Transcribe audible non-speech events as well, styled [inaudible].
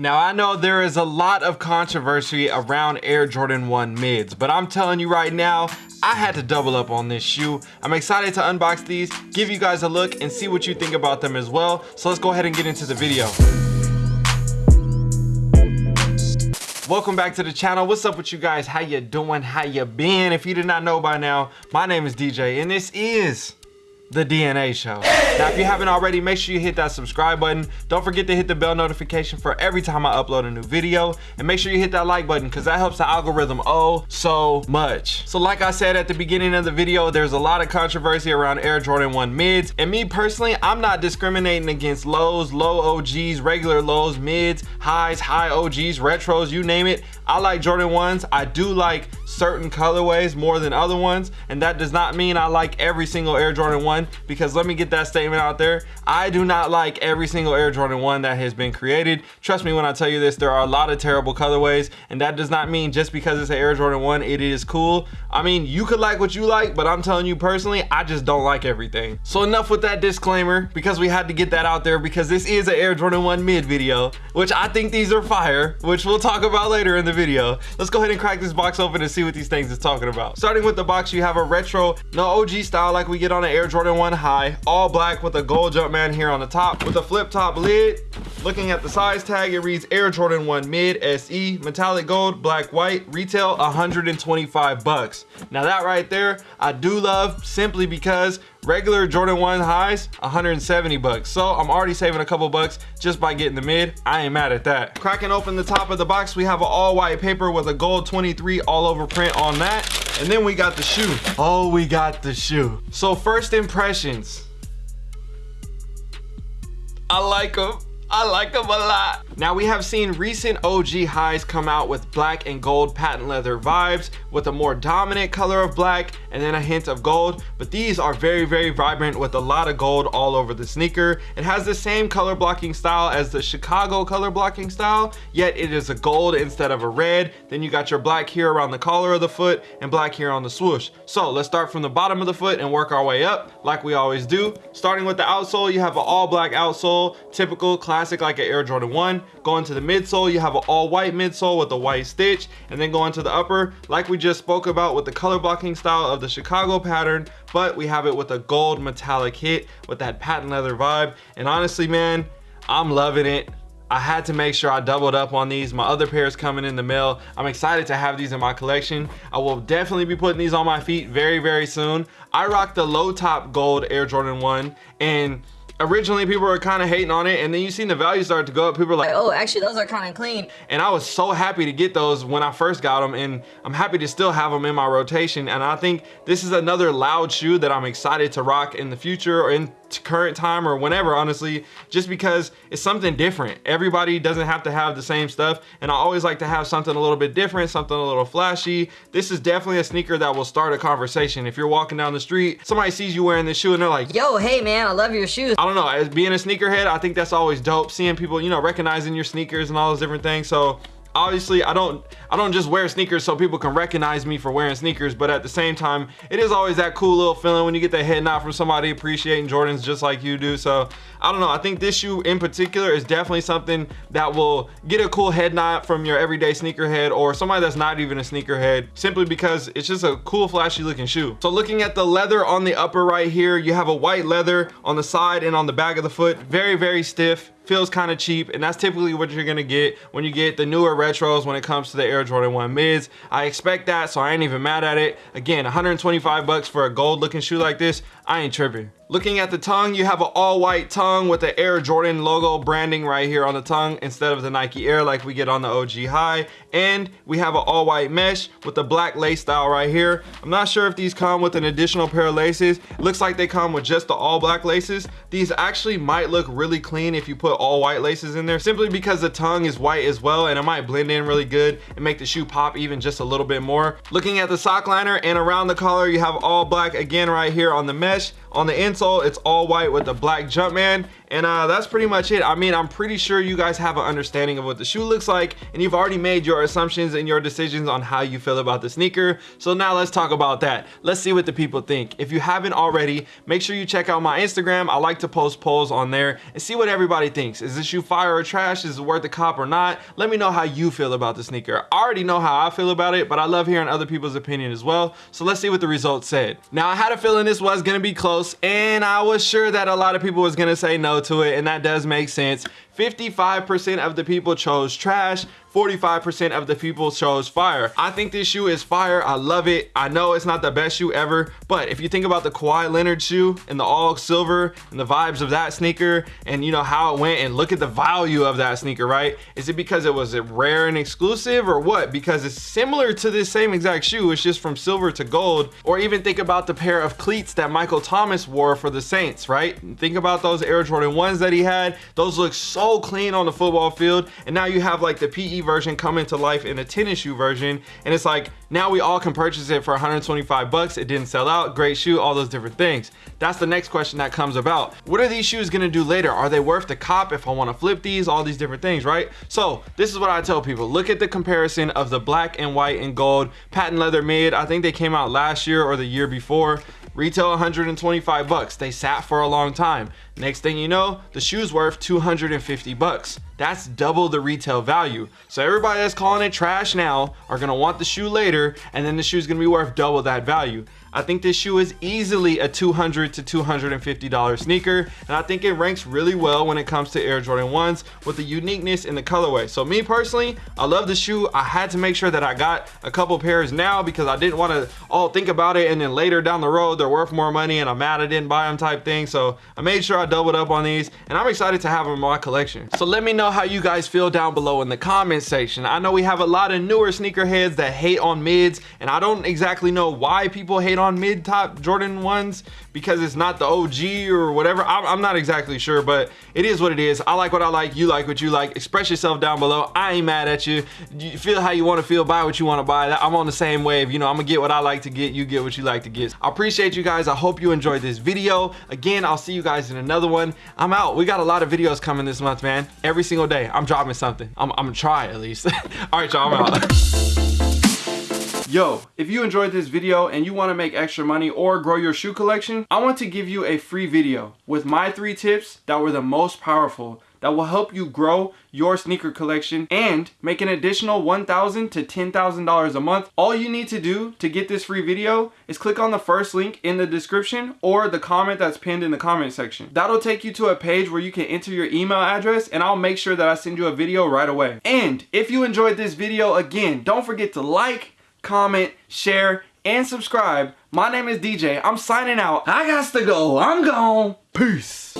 Now I know there is a lot of controversy around Air Jordan 1 mids, but I'm telling you right now, I had to double up on this shoe. I'm excited to unbox these, give you guys a look, and see what you think about them as well. So let's go ahead and get into the video. welcome back to the channel what's up with you guys how you doing how you been if you did not know by now my name is dj and this is the DNA show. Now, if you haven't already, make sure you hit that subscribe button. Don't forget to hit the bell notification for every time I upload a new video. And make sure you hit that like button because that helps the algorithm oh so much. So like I said at the beginning of the video, there's a lot of controversy around Air Jordan 1 mids. And me personally, I'm not discriminating against lows, low OGs, regular lows, mids, highs, high OGs, retros, you name it. I like Jordan 1s. I do like certain colorways more than other ones. And that does not mean I like every single Air Jordan 1 because let me get that statement out there. I do not like every single Air Jordan 1 that has been created. Trust me when I tell you this, there are a lot of terrible colorways and that does not mean just because it's an Air Jordan 1, it is cool. I mean, you could like what you like, but I'm telling you personally, I just don't like everything. So enough with that disclaimer because we had to get that out there because this is an Air Jordan 1 mid video, which I think these are fire, which we'll talk about later in the video. Let's go ahead and crack this box open and see what these things is talking about. Starting with the box, you have a retro, no OG style like we get on an Air Jordan 1 high, all black with a gold Jumpman here on the top with a flip top lid. Looking at the size tag, it reads Air Jordan 1 Mid SE, metallic gold, black white, retail 125 bucks. Now that right there, I do love simply because regular Jordan 1 highs, 170 bucks. So I'm already saving a couple bucks just by getting the mid. I ain't mad at that. Cracking open the top of the box, we have an all white paper with a gold 23 all over print on that. And then we got the shoe. Oh, we got the shoe. So first impressions. I like them. I like them a lot. Now we have seen recent OG highs come out with black and gold patent leather vibes with a more dominant color of black and then a hint of gold. But these are very, very vibrant with a lot of gold all over the sneaker. It has the same color blocking style as the Chicago color blocking style, yet it is a gold instead of a red. Then you got your black here around the collar of the foot and black here on the swoosh. So let's start from the bottom of the foot and work our way up like we always do. Starting with the outsole, you have an all black outsole, typical classic classic like an Air Jordan 1. Going to the midsole, you have an all white midsole with a white stitch. And then going to the upper, like we just spoke about with the color blocking style of the Chicago pattern, but we have it with a gold metallic hit with that patent leather vibe. And honestly, man, I'm loving it. I had to make sure I doubled up on these. My other pair is coming in the mail. I'm excited to have these in my collection. I will definitely be putting these on my feet very, very soon. I rock the low top gold Air Jordan 1 and originally people were kind of hating on it and then you seen the value start to go up people are like oh actually those are kind of clean. And i was so happy to get those when i first got them and i'm happy to still have them in my rotation and i think this is another loud shoe that i'm excited to rock in the future or in current time or whenever honestly just because it's something different. Everybody doesn't have to have the same stuff and i always like to have something a little bit different something a little flashy. This is definitely a sneaker that will start a conversation. If you're walking down the street somebody sees you wearing this shoe and they're like yo hey man i love your shoes. I don't know as being a sneakerhead i think that's always dope seeing people you know recognizing your sneakers and all those different things. So obviously I don't I don't just wear sneakers so people can recognize me for wearing sneakers but at the same time it is always that cool little feeling when you get that head nod from somebody appreciating Jordans just like you do. So I don't know I think this shoe in particular is definitely something that will get a cool head nod from your everyday sneakerhead or somebody that's not even a sneakerhead simply because it's just a cool flashy looking shoe. So looking at the leather on the upper right here you have a white leather on the side and on the back of the foot very very stiff feels kind of cheap and that's typically what you're gonna get when you get the newer retros when it comes to the Air Jordan 1 mids. I expect that so I ain't even mad at it. Again 125 bucks for a gold looking shoe like this I ain't tripping. Looking at the tongue, you have an all white tongue with the Air Jordan logo branding right here on the tongue instead of the Nike Air like we get on the OG High. And we have an all white mesh with the black lace style right here. I'm not sure if these come with an additional pair of laces. Looks like they come with just the all black laces. These actually might look really clean if you put all white laces in there simply because the tongue is white as well and it might blend in really good and make the shoe pop even just a little bit more. Looking at the sock liner and around the collar, you have all black again right here on the mesh. On the it's all white with the black Jumpman. And uh, that's pretty much it. I mean, I'm pretty sure you guys have an understanding of what the shoe looks like and you've already made your assumptions and your decisions on how you feel about the sneaker. So now let's talk about that. Let's see what the people think. If you haven't already, make sure you check out my Instagram. I like to post polls on there and see what everybody thinks. Is this shoe fire or trash? Is it worth the cop or not? Let me know how you feel about the sneaker. I already know how I feel about it, but I love hearing other people's opinion as well. So let's see what the results said. Now I had a feeling this was gonna be close and I was sure that a lot of people was gonna say no to it and that does make sense. 55% of the people chose trash, 45% of the people chose fire. I think this shoe is fire. I love it. I know it's not the best shoe ever, but if you think about the Kawhi Leonard shoe and the all silver and the vibes of that sneaker and you know how it went and look at the value of that sneaker, right? Is it because it was rare and exclusive or what? Because it's similar to this same exact shoe. It's just from silver to gold. Or even think about the pair of cleats that Michael Thomas wore for the Saints, right? Think about those Air Jordan 1s that he had. Those look so clean on the football field. And now you have like the PE version coming to life in a tennis shoe version. And it's like, now we all can purchase it for 125 bucks. It didn't sell out, great shoe, all those different things. That's the next question that comes about. What are these shoes gonna do later? Are they worth the cop if I wanna flip these, all these different things, right? So this is what I tell people. Look at the comparison of the black and white and gold patent leather mid. I think they came out last year or the year before retail 125 bucks. They sat for a long time. Next thing you know the shoe's worth 250 bucks. That's double the retail value. So everybody that's calling it trash now are gonna want the shoe later and then the shoe's gonna be worth double that value I think this shoe is easily a 200 to $250 sneaker and I think it ranks really well when it comes to Air Jordan 1s with the uniqueness in the colorway. So me personally, I love the shoe. I had to make sure that I got a couple pairs now because I didn't want to all think about it and then later down the road they're worth more money and I'm mad I didn't buy them type thing. So I made sure I doubled up on these and I'm excited to have them in my collection. So let me know how you guys feel down below in the comment section. I know we have a lot of newer sneakerheads that hate on mids and I don't exactly know why people hate on mid top Jordan ones because it's not the OG or whatever. I'm, I'm, not exactly sure, but it is what it is. I like what I like. You like what you like. Express yourself down below. I ain't mad at you. You feel how you want to feel. Buy what you want to buy. I'm on the same wave. You know, I'm gonna get what I like to get. You get what you like to get. I appreciate you guys. I hope you enjoyed this video. Again, I'll see you guys in another one. I'm out. We got a lot of videos coming this month, man. Every single day, I'm dropping something. I'm, I'm gonna try at least. [laughs] All right, y'all, I'm out. [laughs] Yo, if you enjoyed this video and you want to make extra money or grow your shoe collection, I want to give you a free video with my three tips that were the most powerful that will help you grow your sneaker collection and make an additional 1,000 to $10,000 a month. All you need to do to get this free video is click on the first link in the description or the comment that's pinned in the comment section. That'll take you to a page where you can enter your email address and I'll make sure that I send you a video right away. And if you enjoyed this video, again, don't forget to like, comment, share, and subscribe. My name is DJ. I'm signing out. I got to go. I'm gone. Peace.